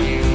you.